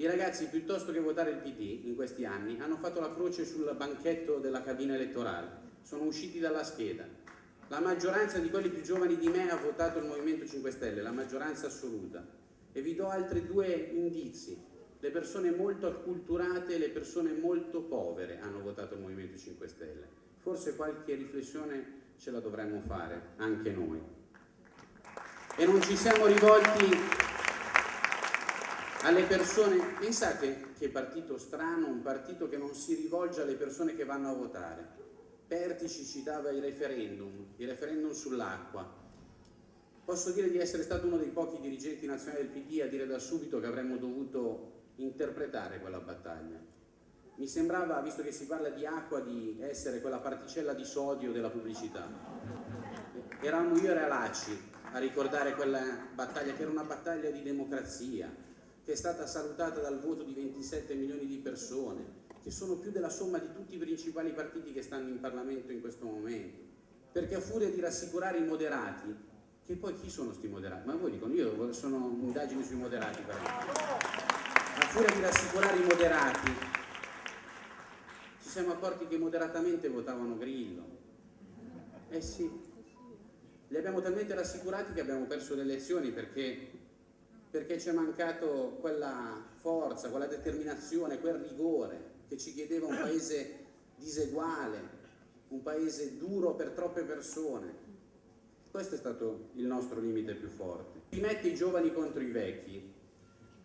I ragazzi, piuttosto che votare il PD in questi anni, hanno fatto la croce sul banchetto della cabina elettorale, sono usciti dalla scheda. La maggioranza di quelli più giovani di me ha votato il Movimento 5 Stelle, la maggioranza assoluta. E vi do altri due indizi. Le persone molto acculturate e le persone molto povere hanno votato il Movimento 5 Stelle. Forse qualche riflessione ce la dovremmo fare, anche noi. E non ci siamo rivolti alle persone, pensate che partito strano, un partito che non si rivolge alle persone che vanno a votare. Pertici citava i referendum, i referendum sull'acqua. Posso dire di essere stato uno dei pochi dirigenti nazionali del PD a dire da subito che avremmo dovuto interpretare quella battaglia. Mi sembrava, visto che si parla di acqua, di essere quella particella di sodio della pubblicità. Eravamo io e Realacci a ricordare quella battaglia, che era una battaglia di democrazia, che è stata salutata dal voto di 27 milioni di persone, che sono più della somma di tutti i principali partiti che stanno in Parlamento in questo momento. Perché a furia di rassicurare i moderati, che poi chi sono sti moderati? Ma voi dicono, io sono indagini sui moderati, però. A furia di rassicurare i moderati, ci siamo accorti che moderatamente votavano Grillo. Eh sì, li abbiamo talmente rassicurati che abbiamo perso le elezioni perché perché ci è mancato quella forza, quella determinazione, quel rigore che ci chiedeva un paese diseguale, un paese duro per troppe persone. Questo è stato il nostro limite più forte. Si mette i giovani contro i vecchi,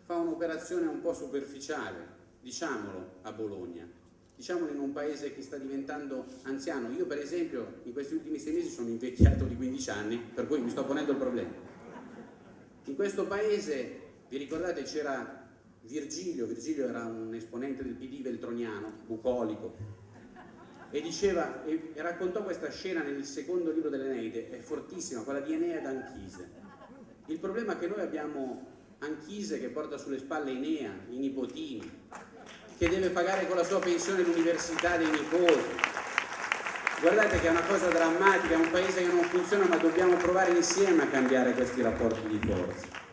fa un'operazione un po' superficiale, diciamolo a Bologna, diciamolo in un paese che sta diventando anziano. Io per esempio in questi ultimi sei mesi sono invecchiato di 15 anni, per cui mi sto ponendo il problema. In questo paese, vi ricordate, c'era Virgilio, Virgilio era un esponente del PD veltroniano, bucolico, e diceva, e, e raccontò questa scena nel secondo libro dell'Eneide, è fortissima, quella di Enea ed Anchise. Il problema è che noi abbiamo Anchise che porta sulle spalle Enea, i nipotini, che deve pagare con la sua pensione l'università dei nipoti, Guardate che è una cosa drammatica, è un paese che non funziona, ma dobbiamo provare insieme a cambiare questi rapporti di forza.